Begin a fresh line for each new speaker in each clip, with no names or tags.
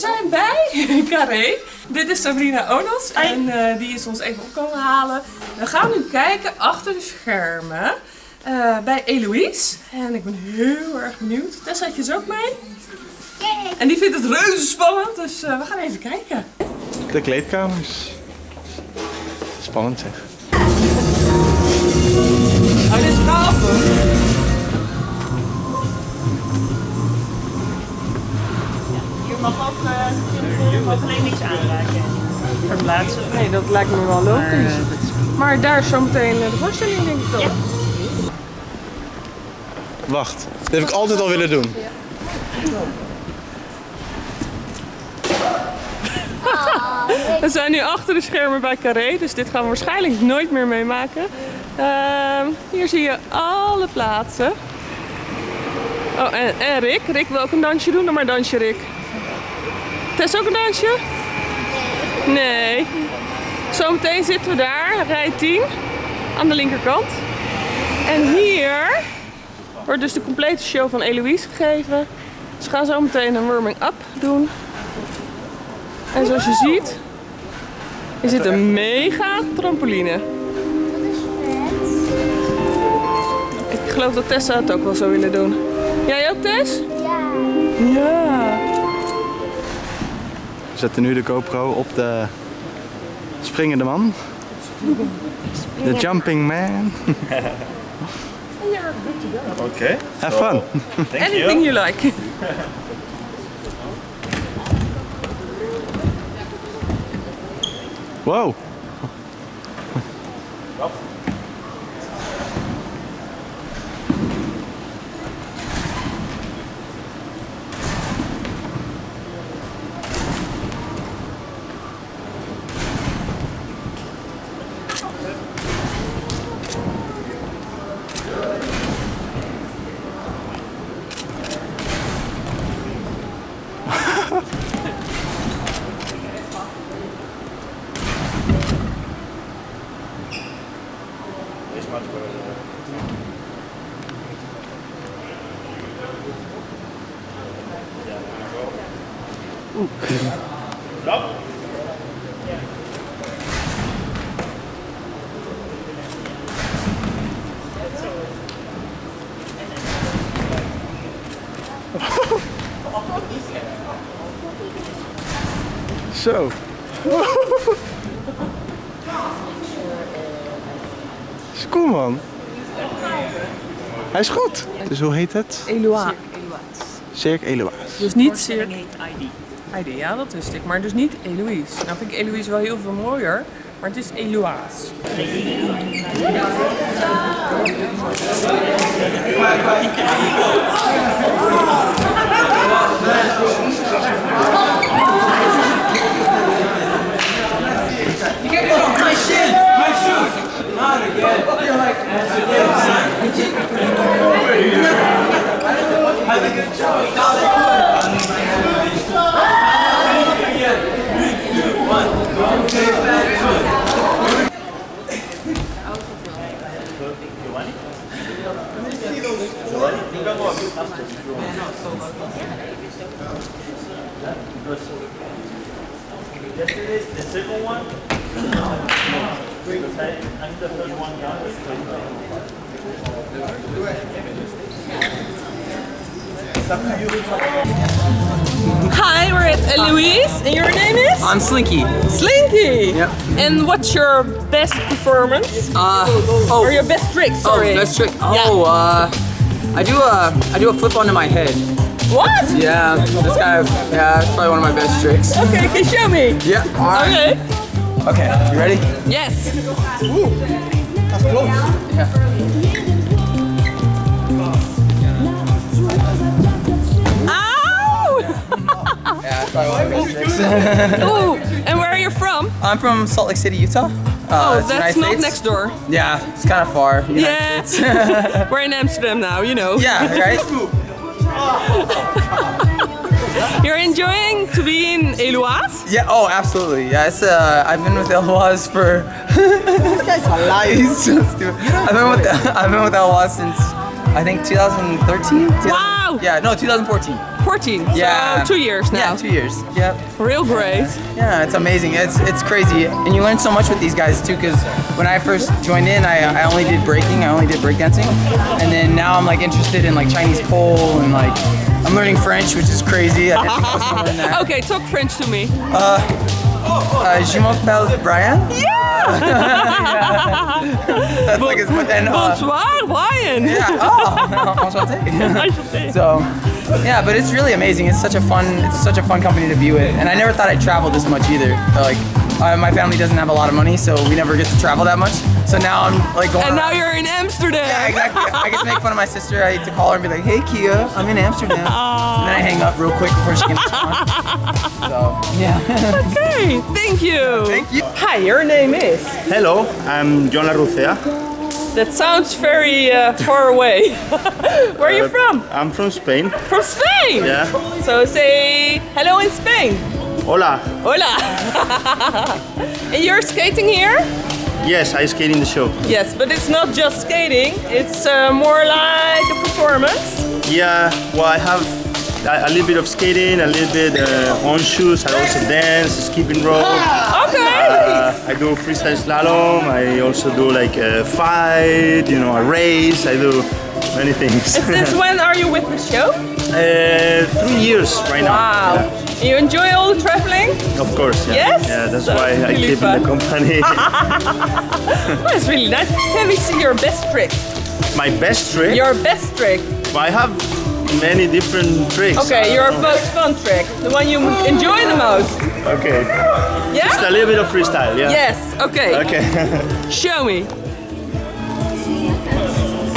zijn bij Carré. Dit is Sabrina Onos en eh, die is ons even opkomen halen. We gaan nu kijken achter de schermen eh, bij Eloïse. En ik ben heel erg benieuwd. Tessa had je ze ook mee? En die vindt het reuze spannend, dus eh, we gaan even kijken.
De kleedkamers. Spannend zeg.
Oh, dit is gaaf
mag ook, uh, mag alleen niks aanraken. Verplaatsen.
Nee, dat lijkt me wel logisch. Maar daar is zometeen de voorstelling denk ik toch?
Wacht, dat heb ik altijd al willen doen.
We zijn nu achter de schermen bij Carré, dus dit gaan we waarschijnlijk nooit meer meemaken. Ehm, hier zie je alle plaatsen. Oh, en, en Rick. Rick wil ook een dansje doen. Doe maar een dansje, Rick. Tess ook een dansje? Nee. Zometeen zitten we daar, rij 10, aan de linkerkant. En hier wordt dus de complete show van Eloïse gegeven. Ze gaan zo meteen een warming-up doen. En zoals je ziet, is dit een mega trampoline. Ik geloof dat Tessa het ook wel zou willen doen. Jij ook, Tess?
Ja.
Ja.
We zetten nu de GoPro op de springende man. De jumping man.
Okay.
Have fun.
Thank
Anything you like.
Wow. Zo. Is cool man. Hij is goed. Dus hoe heet het?
Eloa.
Cirque Eloise.
Dus niet Cirque
ID.
Heidi, ja dat wist ik, maar dus niet Eloise. Nou vind ik Eloise wel heel veel mooier, maar het is Eloise.
My Yesterday, the second one. I'm the third one down.
Hi, we're at Eloise. And your name is?
I'm Slinky.
Slinky.
Yep.
And what's your best performance?
Uh, oh,
Or your best trick,
oh,
sorry.
best trick. Oh, uh, I do a, I do a flip onto my head.
What?
Yeah, this guy, yeah, that's probably one of my best tricks.
Okay, can you show me?
Yeah. Right.
Okay.
Okay. You ready?
Yes.
Ooh, That's close. Yeah.
Ow!
Yeah, that's probably one of my best tricks.
Ooh, and where are you from?
I'm from Salt Lake City, Utah. Uh,
Oh,
it's
that's
United
not
States.
next door.
Yeah, it's kind of far. United
Yeah. We're in Amsterdam now, you know.
yeah, right?
You're enjoying to be in Éloize?
Yeah. Oh, absolutely. Yeah. It's uh, I've been with Éloize for. this guy's a liar. He's so stupid. I've been with I've been with Éloize since I think 2013.
Wow.
Yeah, no, 2014.
14.
Yeah.
So two years now.
Yeah, two years. Yep.
Real great.
Yeah, it's amazing. It's it's crazy, and you learn so much with these guys too. Because when I first joined in, I, I only did breaking, I only did breakdancing, and then now I'm like interested in like Chinese pole and like I'm learning French, which is crazy. I think I was that.
Okay, talk French to me.
Uh, je m'appelle Brian. That's like his, and uh,
Bonsoir, Brian.
yeah. Oh. So, yeah, but it's really amazing. It's such a fun, it's such a fun company to be with, and I never thought I'd travel this much either. Like, uh, my family doesn't have a lot of money, so we never get to travel that much. So now I'm like going.
And now
around-
you're in Amsterdam.
Yeah, exactly. I get to make fun of my sister. I get to call her and be like, "Hey, Kia, I'm in Amsterdam," and then I hang up real quick before she can respond. So, yeah.
Okay, thank you.
Thank you.
Hi, your name is?
Hello, I'm John Larrucea.
That sounds very uh, far away. Where are you
Uh,
from?
I'm from Spain.
From Spain.
Yeah.
So say hello in Spain.
Hola.
Hola. and you're skating here?
Yes, I skate in the show.
Yes, but it's not just skating. It's uh, more like a performance.
Yeah, well, I have a, little bit of skating, a little bit uh, on shoes. I also dance, skipping rope.
Okay.
Uh, I do freestyle slalom. I also do like a fight, you know, a race. I do many things.
Since when are you with the show?
uh, three years right now.
Wow.
Yeah,
You enjoy all the traveling?
of course. Yeah.
Yes?
Yeah, that's
That's
why I
really
keep in the company.
It's really nice. Can we see your best trick?
My best trick.
Your best trick.
I have many different tricks.
Okay, your most fun trick. The one you enjoy the most.
Okay. Yeah? Just a little bit of freestyle, yeah.
Yes, okay.
Okay.
Show me.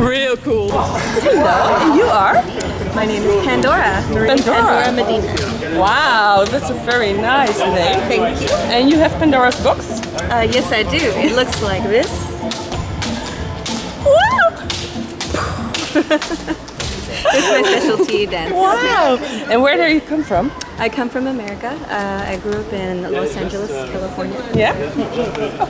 Real cool. Hello, and you are?
My name is Pandora. Marie
Pandora.
Pandora Medina.
Wow, that's a very nice name.
Thank you.
And you have Pandora's box?
Uh, yes, I do. It looks like this. It's my specialty dance.
Wow. And where do you come from?
I come from America. Uh, I grew up in Los Angeles, California.
Yeah.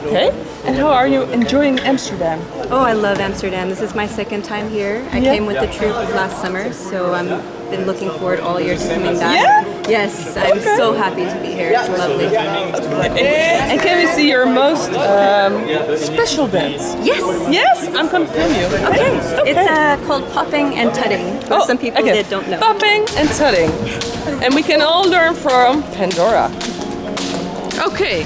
Okay. And how are you enjoying Amsterdam?
Oh, I love Amsterdam. This is my second time here. I
Yeah.
came with the troupe last summer, so I'm been looking forward all year to coming back.
Yeah?
Yes, I'm so happy to be here. It's lovely.
And can we see your most um, special dance?
Yes.
Yes, I'm gonna film you.
Okay. It's uh, called popping and tutting for some people
okay.
that don't know.
Popping and tutting. And we can all learn from Pandora. Okay.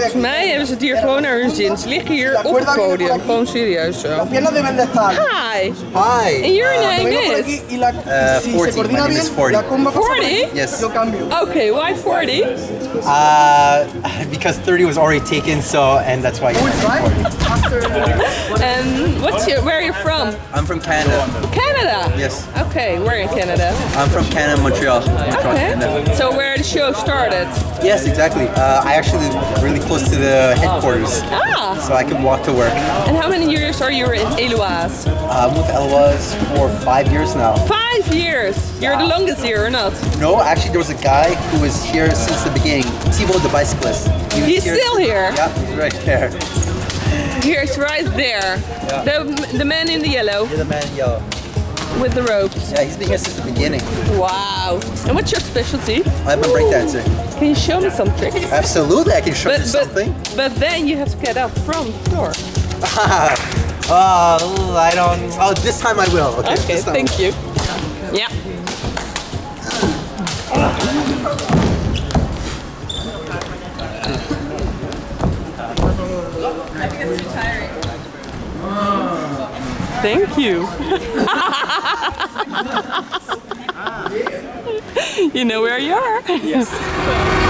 Volgens mij hebben ze het hier gewoon naar hun zin. Ze liggen hier op het podium. Gewoon serieus zo.
de estar.
Hi.
Hi.
And your name
Vengo por
is?
aquí y la,
Uh,
si
40.
se
My name is 40.
la comba pasa por
40?
Yes.
Okay, why 40?
Uh, because 30 was already taken, so and that's why.
Right? After
And what's your, where are you from?
I'm from Canada.
Canada.
Yes.
Okay, we're in Canada.
I'm from Canada, Montreal.
Okay.
Canada.
So where the show started?
Yes, exactly. Uh, I actually really close to the headquarters,
Ah.
so I could walk to work.
And how many years are you in Éloize?
Uh, I'm with Éloize for five years now.
Five years. You're the longest here, or not?
No, actually, there was a guy who was here since the beginning. Tivo, the bicyclist. He
He's still here?
Yeah, he's right there.
Here's right there. The the man in the yellow.
You're the man in yellow.
With the ropes.
Yeah, he's been here since the beginning.
Wow. And what's your specialty?
I'm a breakdancer.
Can you show me some tricks?
Absolutely, I can show you
But,
something.
but, but then you have to get up from the floor.
Oh, I don't. Oh, this time I will. Okay,
Okay, thank you. Yeah. Thank you. you know where you are. Yes.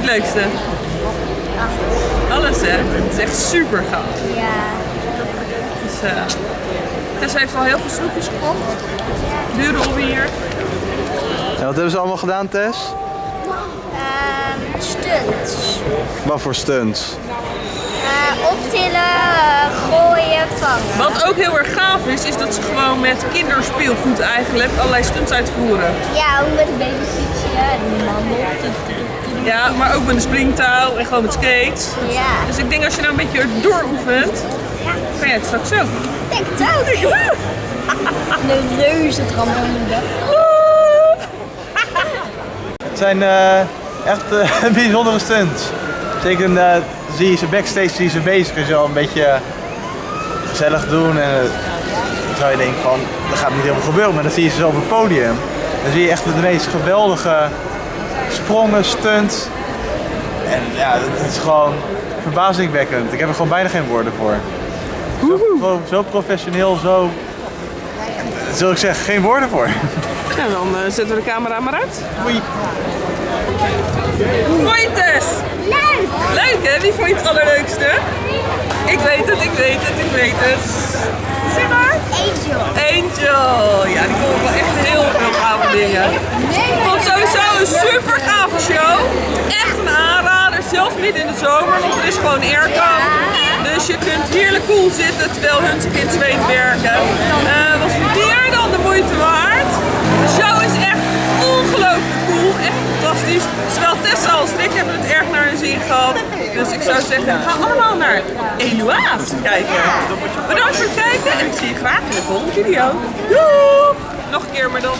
Vind je het leukste? Alles, hè? Het is echt super gaaf.
Ja.
Dus, eh Tess heeft al heel veel snoepjes gekocht. Dure hobby hier.
En wat hebben ze allemaal gedaan, Tess?
Ehm stunts.
Wat voor stunts?
Eh, optillen, eh, gooien, vangen.
Wat ook heel erg gaaf is, is dat ze gewoon met kinderspeelgoed eigenlijk allerlei stunts uitvoeren.
Ja, ook met een babyfietsje en een mandel.
Ja, maar ook met een springtouw en gewoon met skates.
Ja.
Dus ik denk als je nou een beetje dooroefent, kan jij het straks ook.
Denk het ook. Een reuze trampoline.
Het zijn eh, echt eh, bijzondere stunts. Zeker eh, zie je ze backstage zie je ze bezig en zo een beetje gezellig doen. En dan zou je denken van, dat gaat niet helemaal gebeuren. Maar dan zie je ze zo op het podium. Dan zie je echt de meest geweldige sprongen, stunts. En ja, het is gewoon verbazingwekkend. Ik heb er gewoon bijna geen woorden voor. Zo, zo professioneel, zo... Zul ik zeggen, geen woorden voor.
En dan eh, zetten we de camera maar uit. Hoe vond je Tess?
Leuk!
Leuk hè? Wie vond je het allerleukste? Ik weet het, ik weet het, ik weet het. Zeg maar.
Angel.
Angel. Ja, die ik wel echt heel veel gave dingen. Vond sowieso een super gave show. Echt een aanrader. Zelfs midden in de zomer, want er is gewoon airco. Dus je kunt heerlijk koel zitten terwijl hun zich in zweet werken. Eh was meer dan de moeite waard. Fantastisch. Zowel Tessa als ik hebben het erg naar hun zin gehad. Dus ik zou zeggen, ga allemaal naar Eloise kijken. Bedankt voor het kijken en ik zie je graag in de volgende video. Doei! Nog een keer maar dan.